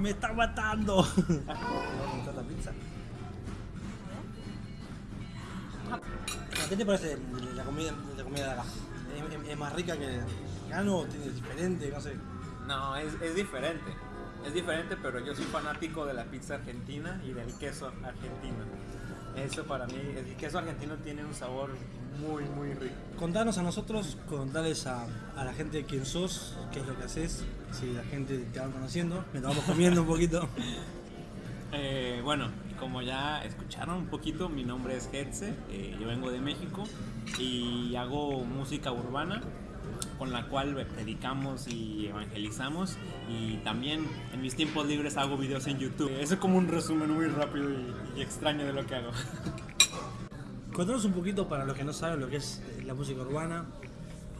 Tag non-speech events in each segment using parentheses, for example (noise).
me está matando! (laughs) ¿Qué te parece la comida, la comida de acá? ¿Es, es- es más rica que acá no? ¿Tiene diferente? No sé. No, es, es diferente. Es diferente, pero yo soy fanático de la pizza argentina y del queso argentino. Eso para mí, el queso argentino tiene un sabor muy, muy rico. Contanos a nosotros, contarles a, a la gente quién sos, qué es lo que haces, si la gente te va conociendo, me lo vamos comiendo un poquito. (laughs) Eh, bueno, como ya escucharon un poquito, mi nombre es Hetze, eh, yo vengo de México y hago música urbana con la cual predicamos y evangelizamos y también en mis tiempos libres hago videos en YouTube. Eso es como un resumen muy rápido y, y extraño de lo que hago. (laughs) Contanos un poquito para los que no saben lo que es eh, la música urbana,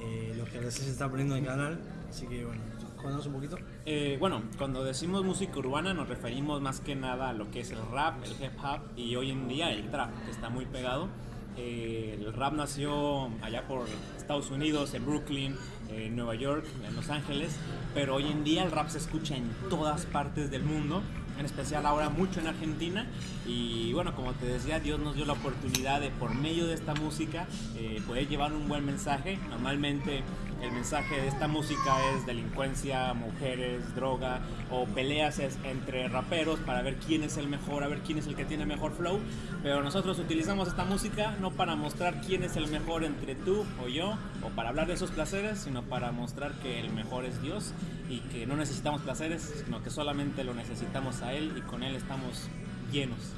eh, lo que recién se está poniendo en el canal, así que bueno, contanos un poquito. Eh, bueno, cuando decimos música urbana nos referimos más que nada a lo que es el rap, el hip hop y hoy en día el trap, que está muy pegado. Eh, el rap nació allá por Estados Unidos, en Brooklyn, en Nueva York, en Los Ángeles, pero hoy en día el rap se escucha en todas partes del mundo, en especial ahora mucho en Argentina. Y bueno, como te decía, Dios nos dio la oportunidad de por medio de esta música eh, poder llevar un buen mensaje. Normalmente el mensaje de esta música es delincuencia, mujeres, droga o peleas entre raperos para ver quién es el mejor, a ver quién es el que tiene mejor flow. Pero nosotros utilizamos esta música no para mostrar quién es el mejor entre tú o yo o para hablar de esos placeres, sino para mostrar que el mejor es Dios y que no necesitamos placeres, sino que solamente lo necesitamos a Él y con Él estamos llenos.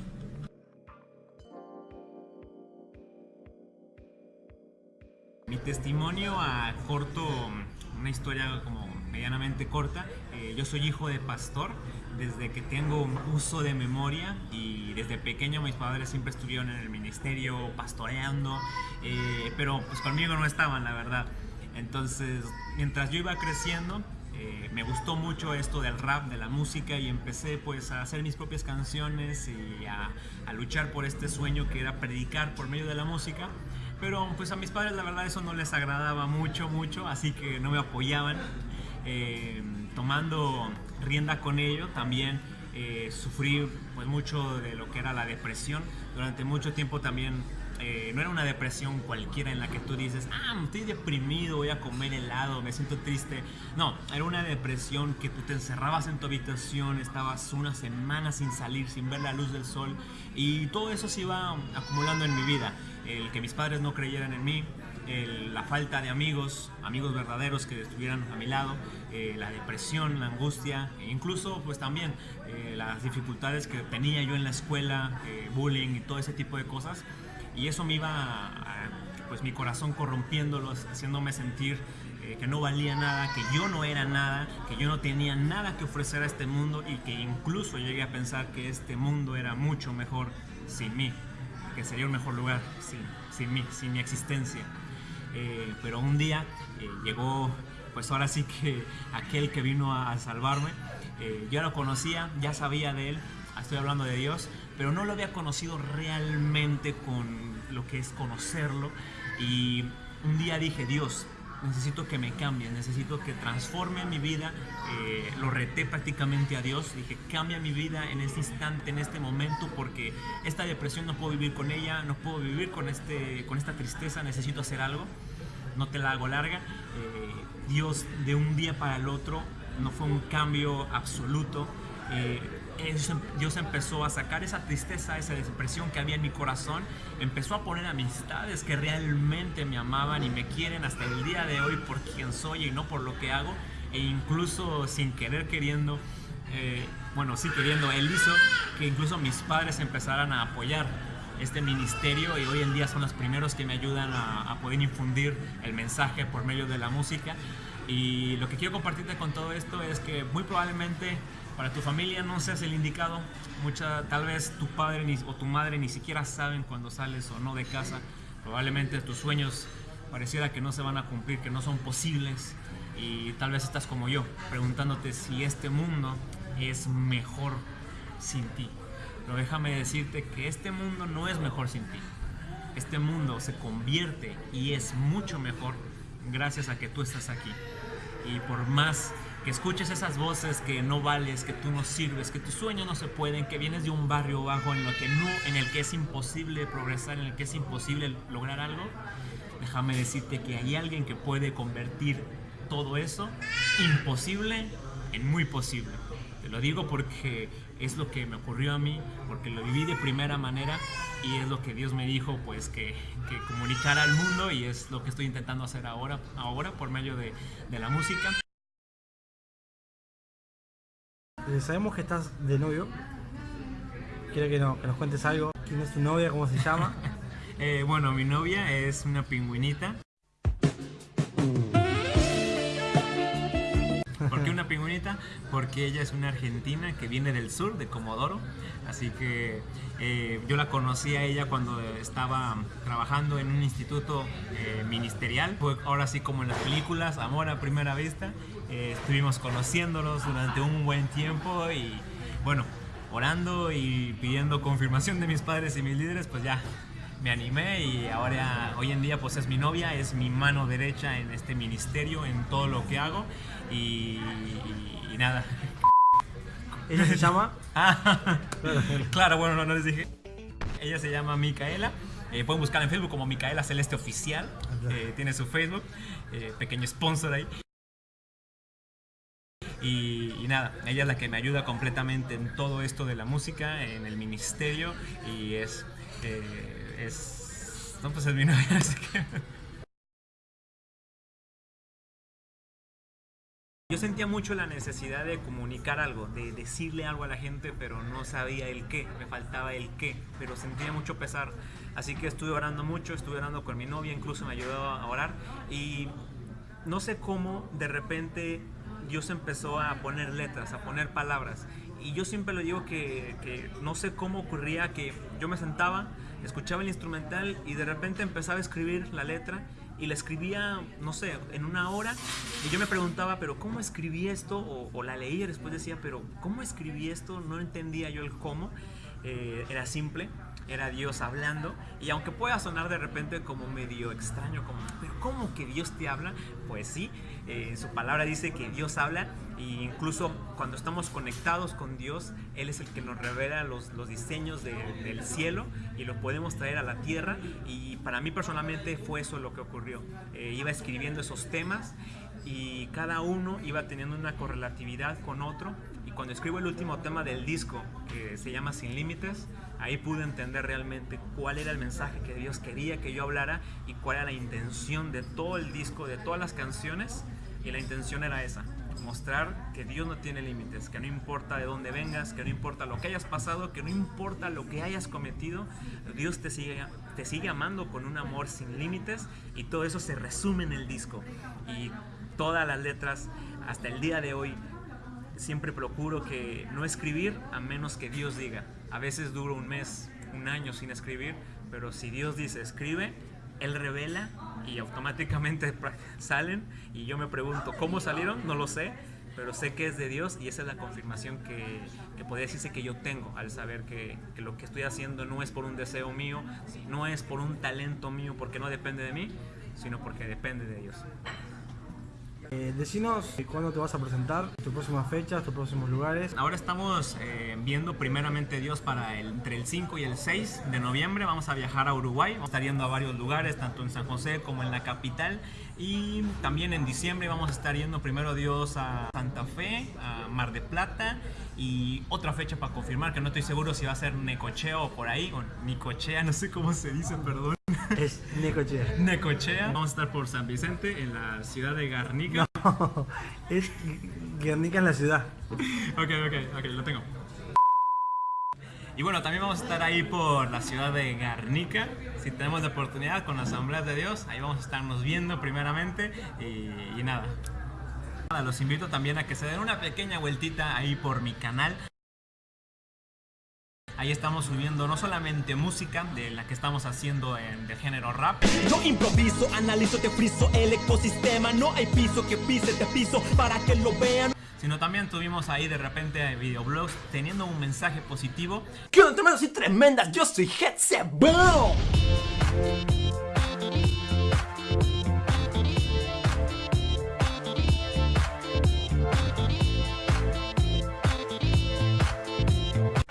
Testimonio a corto, una historia como medianamente corta. eh, yo soy hijo de pastor desde que tengo un uso de memoria y desde pequeño mis padres siempre estuvieron en el ministerio pastoreando, eh, pero pues conmigo no estaban, la verdad. Entonces, mientras yo iba creciendo, eh, me gustó mucho esto del rap, de la música y empecé pues a hacer mis propias canciones y a, a luchar por este sueño que era predicar por medio de la música. Pero pues a mis padres la verdad eso no les agradaba mucho, mucho, así que no me apoyaban. Eh, tomando rienda con ello también eh, sufrí pues mucho de lo que era la depresión. Durante mucho tiempo también eh, no era una depresión cualquiera en la que tú dices, ah, estoy deprimido, voy a comer helado, me siento triste. No, era una depresión que tú te encerrabas en tu habitación, estabas una semana sin salir, sin ver la luz del sol y todo eso se iba acumulando en mi vida. El que mis padres no creyeran en mí, la falta de amigos, amigos verdaderos que estuvieran a mi lado, eh, la depresión, la angustia, e incluso pues también eh, las dificultades que tenía yo en la escuela, eh, bullying y todo ese tipo de cosas. Y eso me iba, pues mi corazón corrompiéndolo, haciéndome sentir que no valía nada, que yo no era nada, que yo no tenía nada que ofrecer a este mundo y que incluso llegué a pensar que este mundo era mucho mejor sin mí, que sería un mejor lugar sin, sin mí, sin mi existencia. Eh, pero un día eh, llegó, pues ahora sí que aquel que vino a, a salvarme, eh, yo lo conocía, ya sabía de él, estoy hablando de Dios, pero no lo había conocido realmente con lo que es conocerlo. Y un día dije, Dios, necesito que me cambie, necesito que transforme mi vida. Eh, lo reté prácticamente a Dios, dije, cambia mi vida en este instante, en este momento, porque esta depresión no puedo vivir con ella, no puedo vivir con, este, con esta tristeza, necesito hacer algo. No te la hago larga. Eh, Dios de un día para el otro no fue un cambio absoluto. Eh, Dios empezó a sacar esa tristeza, esa depresión que había en mi corazón, empezó a poner amistades que realmente me amaban y me quieren hasta el día de hoy por quien soy y no por lo que hago, e incluso sin querer queriendo, eh, bueno, sí queriendo, Él hizo que incluso mis padres empezaran a apoyar este ministerio y hoy en día son los primeros que me ayudan a poder infundir el mensaje por medio de la música. Y lo que quiero compartirte con todo esto es que muy probablemente para tu familia no seas el indicado. Mucha, tal vez tu padre ni- o tu madre ni siquiera saben cuando sales o no de casa. Probablemente tus sueños pareciera que no se van a cumplir, que no son posibles. Y tal vez estás como yo, preguntándote si este mundo es mejor sin ti. Pero déjame decirte que este mundo no es mejor sin ti. Este mundo se convierte y es mucho mejor gracias a que tú estás aquí. Y por más que escuches esas voces que no vales, que tú no sirves, que tus sueños no se pueden, que vienes de un barrio bajo en, lo que no, en el que es imposible progresar, en el que es imposible lograr algo, déjame decirte que hay alguien que puede convertir todo eso imposible en muy posible. Te lo digo porque es lo que me ocurrió a mí, porque lo viví de primera manera y es lo que Dios me dijo pues que, que comunicara al mundo y es lo que estoy intentando hacer ahora, ahora por medio de, de la música. Eh, sabemos que estás de novio. Quiero que, no, que nos cuentes algo. ¿Quién es tu novia? ¿Cómo se llama? (laughs) Eh, bueno, mi novia es una pingüinita. ¿Por qué una pingüinita? Porque ella es una argentina que viene del sur, de Comodoro. Así que eh, yo la conocí a ella cuando estaba trabajando en un instituto eh, ministerial. Fue ahora sí como en las películas, amor a primera vista. Eh, estuvimos conociéndonos durante un buen tiempo y bueno, orando y pidiendo confirmación de mis padres y mis líderes, pues ya me animé y ahora hoy en día pues es mi novia, es mi mano derecha en este ministerio, en todo lo que hago y, y- y nada. Ella se llama. (laughs) Ah, claro, bueno, no, no les dije. Ella se llama Micaela. Eh, pueden buscar en Facebook como Micaela Celeste Oficial. Eh, tiene su Facebook. eh, pequeño sponsor ahí. Y, y nada, ella es la que me ayuda completamente en todo esto de la música, en el ministerio. Y es. eh, pues es mi novia, (laughs) así que. Yo sentía mucho la necesidad de comunicar algo, de decirle algo a la gente, pero no sabía el qué, me faltaba el qué, pero sentía mucho pesar. Así que estuve orando mucho, estuve orando con mi novia, incluso me ayudó a orar. Y no sé cómo de repente Dios empezó a poner letras, a poner palabras. Y yo siempre lo digo que, que no sé cómo ocurría que yo me sentaba, escuchaba el instrumental y de repente empezaba a escribir la letra y la escribía, no sé, en una hora. Y yo me preguntaba, pero ¿cómo escribí esto? O, o la leía y después decía, pero ¿cómo escribí esto? No entendía yo el cómo. Eh, era simple, era Dios hablando. Y aunque pueda sonar de repente como medio extraño, como, pero ¿cómo que Dios te habla? Pues sí, eh, su palabra dice que Dios habla. E incluso cuando estamos conectados con Dios, Él es el que nos revela los, los diseños de- del cielo y lo podemos traer a la tierra. Y para mí personalmente fue eso lo que ocurrió. Eh, iba escribiendo esos temas y cada uno iba teniendo una correlatividad con otro. Cuando escribo el último tema del disco, que se llama Sin Límites, ahí pude entender realmente cuál era el mensaje que Dios quería que yo hablara y cuál era la intención de todo el disco, de todas las canciones. Y la intención era esa, mostrar que Dios no tiene límites, que no importa de dónde vengas, que no importa lo que hayas pasado, que no importa lo que hayas cometido, Dios te sigue, te sigue amando con un amor sin límites y todo eso se resume en el disco. Y todas las letras, hasta el día de hoy, siempre procuro que no escribir a menos que Dios diga. A veces duro un mes, un año sin escribir, pero si Dios dice escribe, Él revela y automáticamente (laughs) salen y yo me pregunto cómo salieron, no lo sé, pero sé que es de Dios y esa es la confirmación que, que podría decirse que yo tengo al saber que, que lo que estoy haciendo no es por un deseo mío, no es por un talento mío porque no depende de mí, sino porque depende de Dios. Eh, decinos eh, cuándo te vas a presentar, tus próximas fechas, tus próximos lugares. Ahora estamos eh, viendo primeramente Dios para el, entre el 5 y el 6 de noviembre. Vamos a viajar a Uruguay. Vamos a estar yendo a varios lugares, tanto en San José como en la capital. Y también en diciembre vamos a estar yendo primero Dios a Santa Fe, a Mar de Plata. Y otra fecha para confirmar, que no estoy seguro si va a ser Necochea o por ahí, o Nicochea, (laughs) no sé cómo se dice, perdón. Es Necochea. Necochea. Vamos a estar por San Vicente, en la ciudad de Garnica. es Guernica en la ciudad. Ok, ok, ok, lo tengo. Y bueno, también vamos a estar ahí por la ciudad de Garnica. Si tenemos la oportunidad con la Asamblea de Dios, ahí vamos a estarnos viendo primeramente. Y, y. Nada, Los invito también a que se den una pequeña vueltita ahí por mi canal. Ahí estamos subiendo no solamente música de la que estamos haciendo en, de género rap, Yo improviso, analizo, te friso el ecosistema. No hay piso que pise, te piso para que lo vean. sino también tuvimos ahí de repente videoblogs teniendo un mensaje positivo ¿Qué onda, tremendas? Yo soy Headset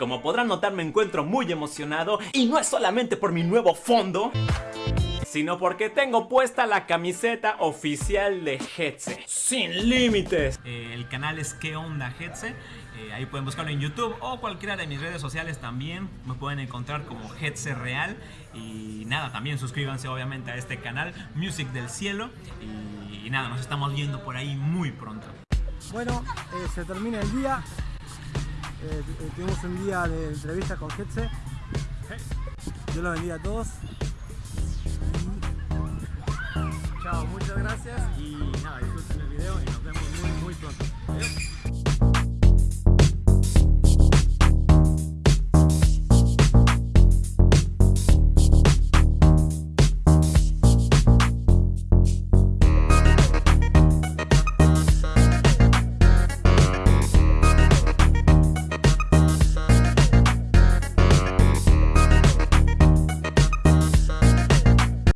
Como podrán notar me encuentro muy emocionado y no es solamente por mi nuevo fondo sino porque tengo puesta la camiseta oficial de Hetze. Sin límites. Eh, el canal es ¿Qué onda Hetze? Eh, ahí pueden buscarlo en YouTube o cualquiera de mis redes sociales también. Me pueden encontrar como Hetze Real. Y nada, también suscríbanse obviamente a este canal, Music del Cielo. Y, y nada, nos estamos viendo por ahí muy pronto. Bueno, eh, se termina el día. Eh, eh, tuvimos un día de entrevista con Getse. yo los bendiga a todos. Chao, muchas gracias y nada, disfruten el video y nos vemos muy muy pronto.